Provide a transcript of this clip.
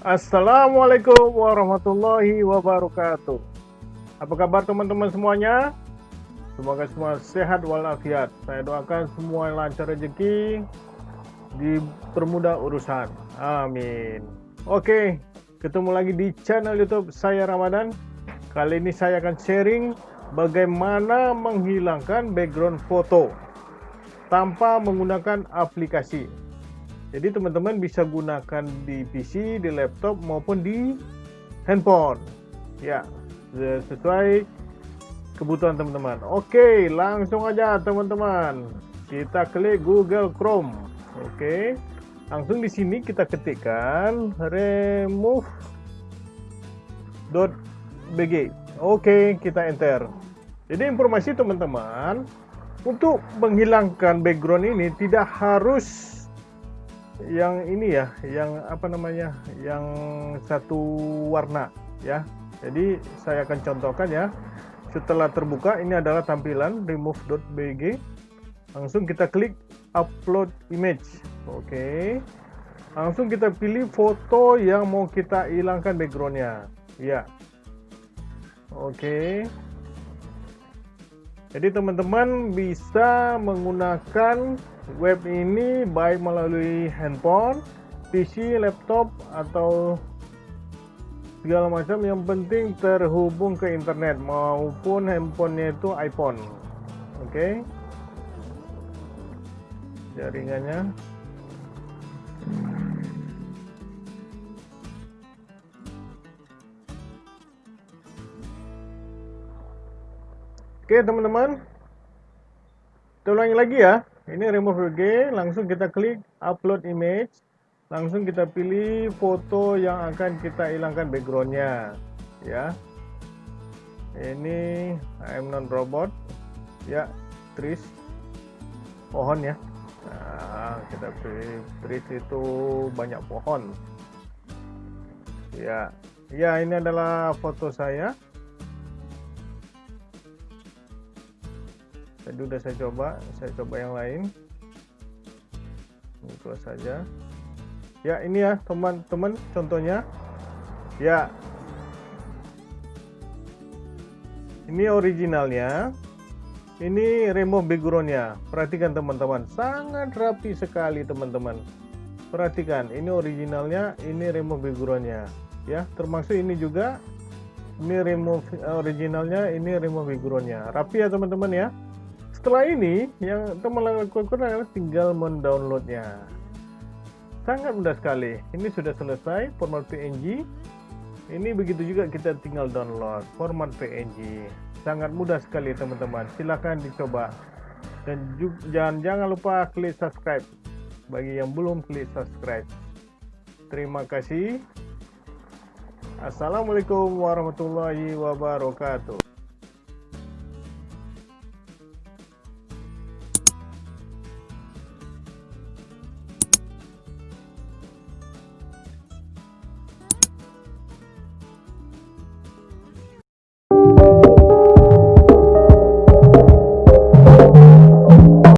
Assalamualaikum warahmatullahi wabarakatuh. Apa kabar teman-teman semuanya? Semoga semua sehat walafiat. Saya doakan semua lancar rezeki, dipermudah urusan. Amin. Oke, ketemu lagi di channel YouTube saya Ramadan. Kali ini saya akan sharing bagaimana menghilangkan background foto tanpa menggunakan aplikasi. Jadi teman-teman bisa gunakan di PC, di laptop maupun di handphone. Ya, sesuai kebutuhan teman-teman. Oke, langsung aja teman-teman. Kita klik Google Chrome. Oke. Langsung di sini kita ketikkan remove.bg. Oke, kita enter. Jadi informasi teman-teman, untuk menghilangkan background ini tidak harus yang ini ya, yang apa namanya, yang satu warna ya. Jadi saya akan contohkan ya. Setelah terbuka, ini adalah tampilan remove.bg. Langsung kita klik upload image. Oke. Langsung kita pilih foto yang mau kita hilangkan backgroundnya. Ya. Oke. Jadi teman-teman bisa menggunakan web ini baik melalui handphone, PC, laptop atau segala macam yang penting terhubung ke internet maupun handphonenya itu iPhone. Oke. Okay. Jaringannya Oke teman-teman Kita ulangi lagi ya ini remove VG langsung kita klik upload image. Langsung kita pilih foto yang akan kita hilangkan backgroundnya. Ya. Ini I'm non robot. Ya trees pohon ya. Nah, kita pilih trees itu banyak pohon. Ya. Ya ini adalah foto saya tadi udah saya coba saya coba yang lain. Itu saja. Ya ini ya teman-teman contohnya. Ya. Ini originalnya. Ini remove backgroundnya perhatikan teman-teman. Sangat rapi sekali teman-teman. Perhatikan ini originalnya ini remove backgroundnya ya termasuk ini juga. Ini remove originalnya ini remove backgroundnya rapi ya teman-teman ya setelah ini yang teman lakukan adalah tinggal mendownloadnya sangat mudah sekali. Ini sudah selesai format PNG ini begitu juga kita tinggal download format PNG sangat mudah sekali teman-teman. Silahkan dicoba. Dan jangan jangan lupa klik subscribe. Bagi yang belum klik subscribe. Terima kasih. Assalamualaikum warahmatullahi wabarakatuh